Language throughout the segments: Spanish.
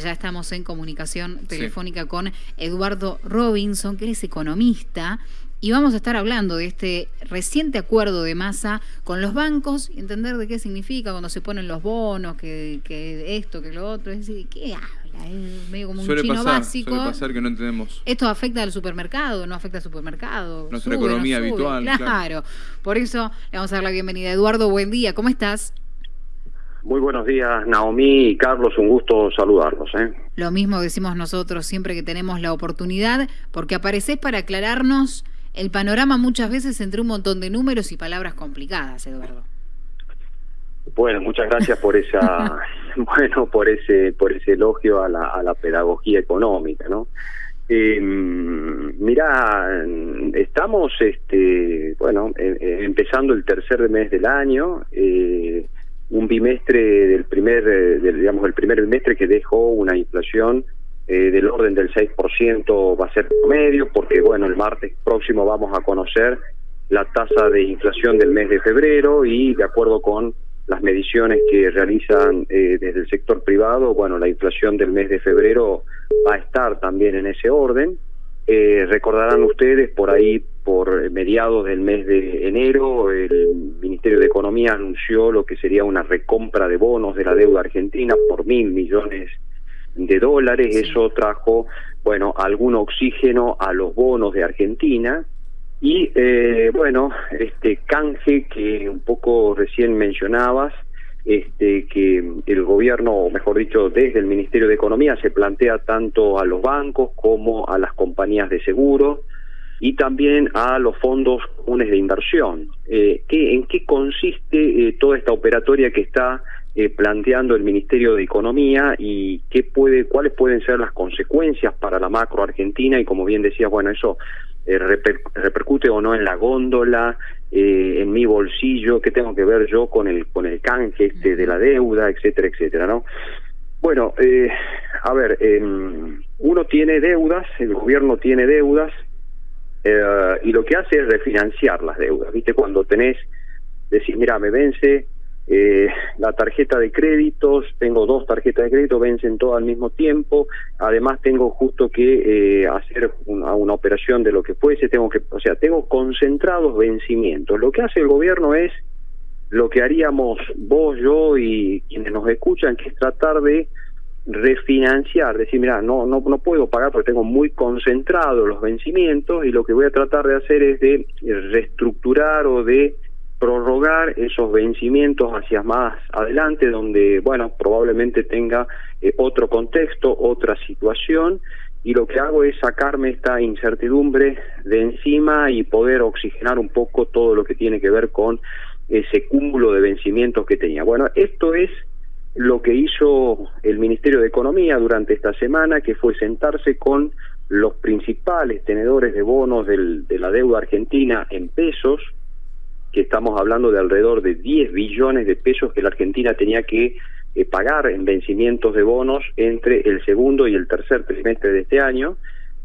Ya estamos en comunicación telefónica con Eduardo Robinson, que es economista, y vamos a estar hablando de este reciente acuerdo de masa con los bancos y entender de qué significa cuando se ponen los bonos, que, esto, que lo otro. Es decir, ¿qué habla? Es medio como un chino básico. Suele pasar que no entendemos. Esto afecta al supermercado, no afecta al supermercado. Nuestra economía habitual. Claro. Por eso le vamos a dar la bienvenida. Eduardo, buen día. ¿Cómo estás? Muy buenos días, Naomi y Carlos, un gusto saludarlos. ¿eh? Lo mismo decimos nosotros siempre que tenemos la oportunidad, porque apareces para aclararnos el panorama muchas veces entre un montón de números y palabras complicadas, Eduardo. Bueno, muchas gracias por esa, bueno, por ese, por ese elogio a la, a la pedagogía económica, ¿no? Eh, mira, estamos, este, bueno, eh, eh, empezando el tercer mes del año. Eh, un bimestre del primer, eh, del, digamos, el primer bimestre que dejó una inflación eh, del orden del 6% va a ser promedio, porque bueno, el martes próximo vamos a conocer la tasa de inflación del mes de febrero y de acuerdo con las mediciones que realizan eh, desde el sector privado, bueno, la inflación del mes de febrero va a estar también en ese orden. Eh, recordarán ustedes, por ahí, por mediados del mes de enero, el Ministerio de Economía anunció lo que sería una recompra de bonos de la deuda argentina por mil millones de dólares. Eso trajo, bueno, algún oxígeno a los bonos de Argentina. Y, eh, bueno, este canje que un poco recién mencionabas, este, que el gobierno, o mejor dicho, desde el Ministerio de Economía se plantea tanto a los bancos como a las compañías de seguro y también a los fondos comunes de inversión. Eh, ¿qué, ¿En qué consiste eh, toda esta operatoria que está eh, planteando el Ministerio de Economía y qué puede, cuáles pueden ser las consecuencias para la macro argentina? Y como bien decías, bueno, eso eh, repercute o no en la góndola, eh, en mi bolsillo, qué tengo que ver yo con el con el canje este de la deuda, etcétera, etcétera, ¿no? Bueno, eh, a ver, em, uno tiene deudas, el gobierno tiene deudas eh, y lo que hace es refinanciar las deudas, ¿viste? Cuando tenés, decís, mira, me vence eh, la tarjeta de créditos, tengo dos tarjetas de crédito, vencen todas al mismo tiempo, además tengo justo que eh, hacer una, una, operación de lo que fuese, tengo que, o sea, tengo concentrados vencimientos. Lo que hace el gobierno es lo que haríamos vos, yo y quienes nos escuchan, que es tratar de refinanciar, decir, mira, no, no, no puedo pagar porque tengo muy concentrados los vencimientos y lo que voy a tratar de hacer es de reestructurar o de prorrogar esos vencimientos hacia más adelante, donde, bueno, probablemente tenga eh, otro contexto, otra situación, y lo que hago es sacarme esta incertidumbre de encima y poder oxigenar un poco todo lo que tiene que ver con ese cúmulo de vencimientos que tenía. Bueno, esto es lo que hizo el Ministerio de Economía durante esta semana, que fue sentarse con los principales tenedores de bonos de la deuda argentina en pesos, que estamos hablando de alrededor de 10 billones de pesos que la Argentina tenía que eh, pagar en vencimientos de bonos entre el segundo y el tercer trimestre de este año.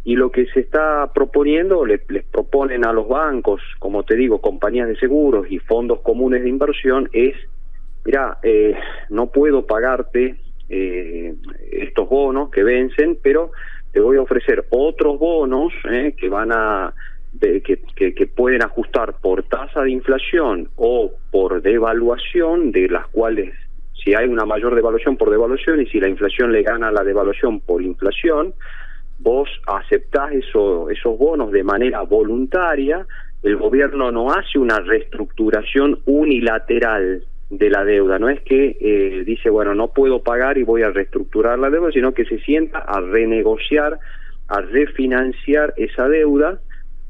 Y lo que se está proponiendo, les, proponen a los bancos, como te digo, compañías de seguros y fondos comunes de inversión, es, mira, eh, no puedo pagarte eh, estos bonos que vencen, pero te voy a ofrecer otros bonos eh, que van a que, que, pueden ajustar por tasa de inflación o por devaluación, de las cuales si hay una mayor devaluación por devaluación y si la inflación le gana la devaluación por inflación, vos aceptás eso, esos bonos de manera voluntaria, el gobierno no hace una reestructuración unilateral de la deuda, no es que eh, dice, bueno, no puedo pagar y voy a reestructurar la deuda, sino que se sienta a renegociar, a refinanciar esa deuda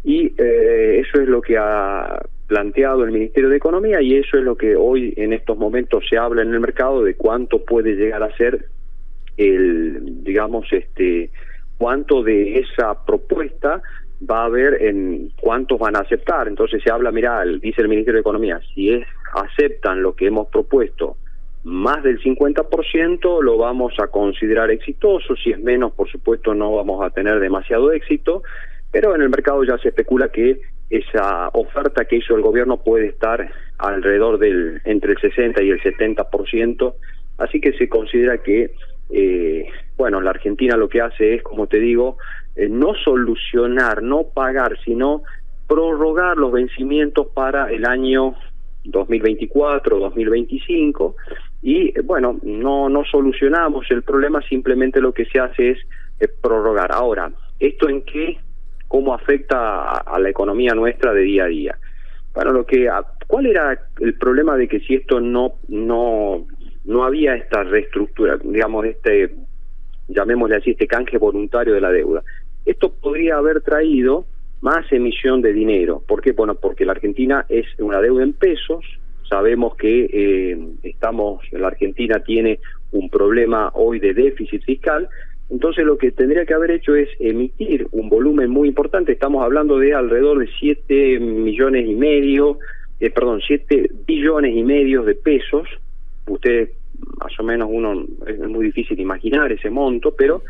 y eh, eso es lo que ha planteado el Ministerio de Economía y eso es lo que hoy en estos momentos se habla en el mercado de cuánto puede llegar a ser el digamos este cuánto de esa propuesta va a haber en cuántos van a aceptar. Entonces se habla mira dice el Ministerio de Economía si es aceptan lo que hemos propuesto más del 50% lo vamos a considerar exitoso. Si es menos por supuesto no vamos a tener demasiado éxito pero en el mercado ya se especula que esa oferta que hizo el gobierno puede estar alrededor del entre el 60 y el 70%, así que se considera que eh, bueno, la Argentina lo que hace es, como te digo, eh, no solucionar, no pagar, sino prorrogar los vencimientos para el año 2024, 2025 y bueno, no no solucionamos el problema, simplemente lo que se hace es eh, prorrogar. Ahora, ¿esto en qué cómo afecta a, la economía nuestra de día a día? Bueno, lo que ¿cuál era el problema de que si esto no no no había esta reestructura, digamos este llamémosle así este canje voluntario de la deuda? Esto podría haber traído más emisión de dinero. ¿Por qué? Bueno, porque la Argentina es una deuda en pesos, sabemos que eh, estamos, la Argentina tiene un problema hoy de déficit fiscal, entonces lo que tendría que haber hecho es emitir un volumen muy importante, estamos hablando de alrededor de 7 millones y medio, eh, perdón, 7 billones y medio de pesos, ustedes más o menos uno es muy difícil imaginar ese monto, pero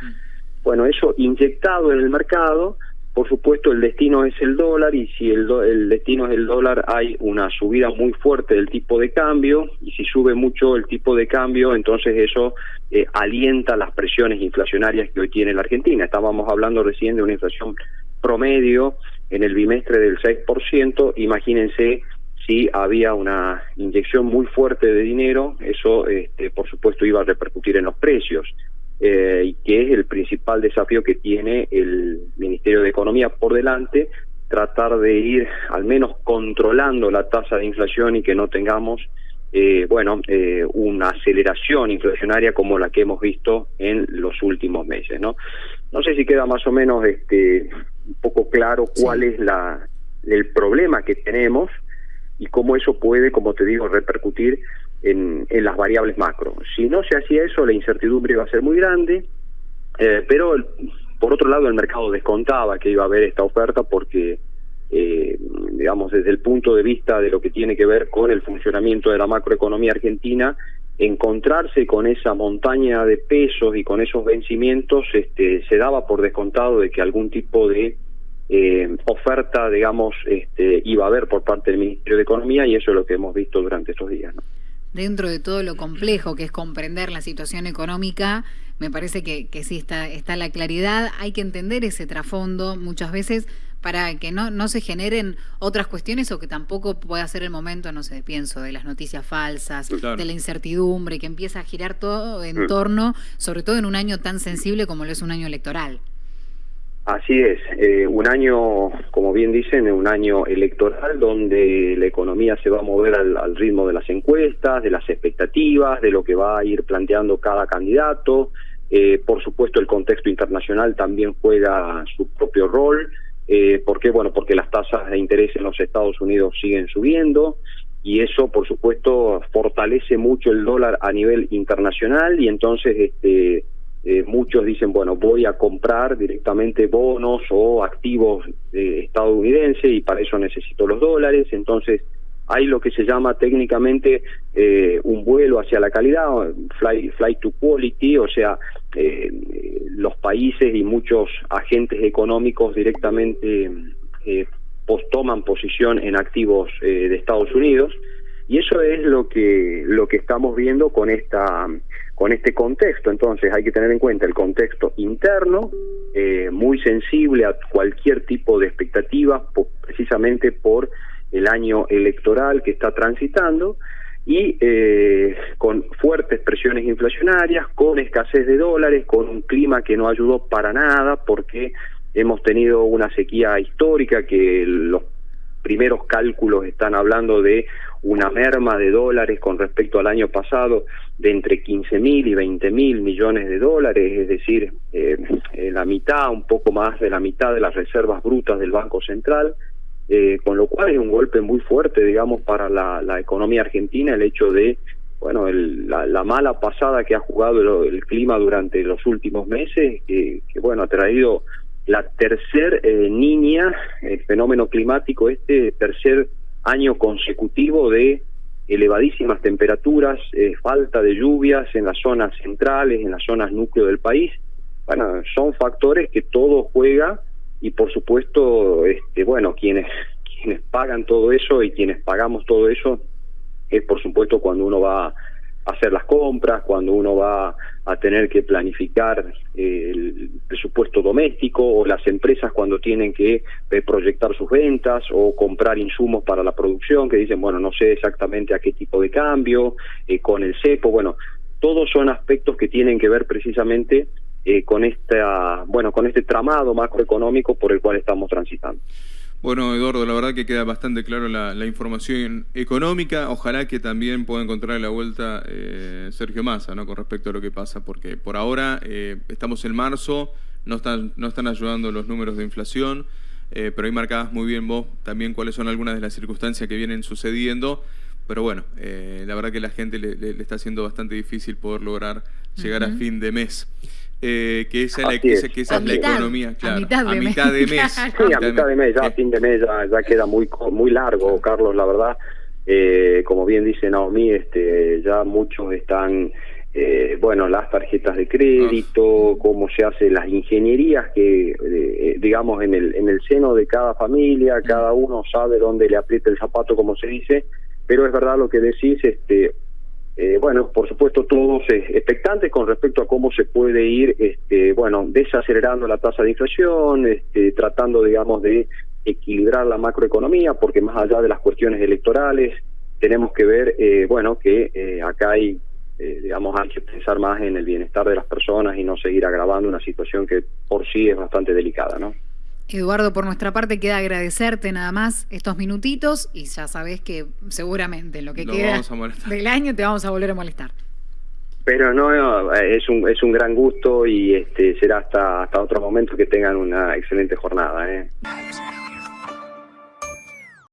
bueno, eso inyectado en el mercado, por supuesto, el destino es el dólar y si el, el destino es el dólar hay una subida muy fuerte del tipo de cambio y si sube mucho el tipo de cambio, entonces eso eh, alienta las presiones inflacionarias que hoy tiene la Argentina. Estábamos hablando recién de una inflación promedio en el bimestre del 6%, imagínense si había una inyección muy fuerte de dinero, eso este, por supuesto iba a repercutir en los precios. Eh, y que es el principal desafío que tiene el Ministerio de Economía por delante, tratar de ir al menos controlando la tasa de inflación y que no tengamos, eh, bueno, eh, una aceleración inflacionaria como la que hemos visto en los últimos meses, ¿no? No sé si queda más o menos este un poco claro cuál es la el problema que tenemos y cómo eso puede, como te digo, repercutir en, las variables macro. Si no se hacía eso, la incertidumbre iba a ser muy grande, eh, pero por otro lado el mercado descontaba que iba a haber esta oferta porque, eh, digamos, desde el punto de vista de lo que tiene que ver con el funcionamiento de la macroeconomía argentina, encontrarse con esa montaña de pesos y con esos vencimientos, este, se daba por descontado de que algún tipo de eh, oferta, digamos, este, iba a haber por parte del Ministerio de Economía y eso es lo que hemos visto durante estos días. ¿no? Dentro de todo lo complejo que es comprender la situación económica, me parece que, que sí está, está la claridad, hay que entender ese trasfondo muchas veces para que no, no se generen otras cuestiones o que tampoco pueda ser el momento, no sé, pienso, de las noticias falsas, de la incertidumbre, que empieza a girar todo en torno, sobre todo en un año tan sensible como lo es un año electoral. Así es, eh, un año, como bien dicen, un año electoral donde la economía se va a mover al, ritmo de las encuestas, de las expectativas, de lo que va a ir planteando cada candidato. Eh, por supuesto, el contexto internacional también juega su propio rol. Eh, ¿Por qué? Bueno, porque las tasas de interés en los Estados Unidos siguen subiendo y eso, por supuesto, fortalece mucho el dólar a nivel internacional y entonces este eh, muchos dicen, bueno, voy a comprar directamente bonos o activos estadounidenses y para eso necesito los dólares. Entonces, hay lo que se llama técnicamente eh, un vuelo hacia la calidad, fly, fly to quality, o sea, eh, los países y muchos agentes económicos directamente eh, toman posición en activos de Estados Unidos y eso es lo que lo que estamos viendo con esta con este contexto. Entonces hay que tener en cuenta el contexto interno, eh, muy sensible a cualquier tipo de expectativa, precisamente por el año electoral que está transitando y eh, con fuertes presiones inflacionarias, con escasez de dólares, con un clima que no ayudó para nada porque hemos tenido una sequía histórica que los primeros cálculos están hablando de una merma de dólares con respecto al año pasado de entre 15 mil y 20 mil millones de dólares, es decir, eh, eh, la mitad, un poco más de la mitad de las reservas brutas del Banco Central, eh, con lo cual es un golpe muy fuerte, digamos, para la, economía argentina el hecho de, bueno, el, la, la, mala pasada que ha jugado el, clima durante los últimos meses, que, que bueno, ha traído la tercer eh, niña, el fenómeno climático este, tercer año consecutivo de elevadísimas temperaturas, eh, falta de lluvias en las zonas centrales, en las zonas núcleo del país. Bueno, son factores que todo juega y por supuesto, este, bueno, quienes quienes pagan todo eso y quienes pagamos todo eso es por supuesto cuando uno va hacer las compras, cuando uno va a tener que planificar eh, presupuesto doméstico o las empresas cuando tienen que eh, proyectar sus ventas o comprar insumos para la producción que dicen, bueno, no sé exactamente a qué tipo de cambio, eh, con el cepo, bueno, todos son aspectos que tienen que ver precisamente con esta, bueno, con este tramado macroeconómico por el cual estamos transitando. Bueno, Eduardo, la verdad que queda bastante claro la, información económica. Ojalá que también pueda encontrar la vuelta eh, Sergio Massa, ¿no? Con respecto a lo que pasa, porque por ahora eh, estamos en marzo, no están, no están ayudando los números de inflación, eh, pero ahí marcabas muy bien vos también cuáles son algunas de las circunstancias que vienen sucediendo. Pero bueno, la verdad que la gente le, está haciendo bastante difícil poder lograr llegar a fin de mes. Eh, que esa, la, que esa es la economía, claro. A mitad de, mes. Sí, a mitad de mes, ya a fin de mes ya, queda muy muy largo, Carlos, la verdad. Eh, como bien dice Naomi, este, ya muchos están, eh, bueno, las tarjetas de crédito, cómo se hacen las ingenierías que, eh, digamos, en el, en el seno de cada familia, cada uno sabe dónde le aprieta el zapato, como se dice, pero es verdad lo que decís, este, eh, bueno, por supuesto todos eh, expectantes con respecto a cómo se puede ir, este, bueno, desacelerando la tasa de inflación, este, tratando, digamos, de equilibrar la macroeconomía, porque más allá de las cuestiones electorales, tenemos que ver, eh, bueno, que acá hay, digamos, hay que pensar más en el bienestar de las personas y no seguir agravando una situación que por sí es bastante delicada, ¿no? Eduardo, por nuestra parte queda agradecerte nada más estos minutitos y ya sabes que seguramente en lo que queda del año te vamos a volver a molestar. Pero no, es un es un gran gusto y este será hasta hasta otro momento que tengan una excelente jornada. ¿eh?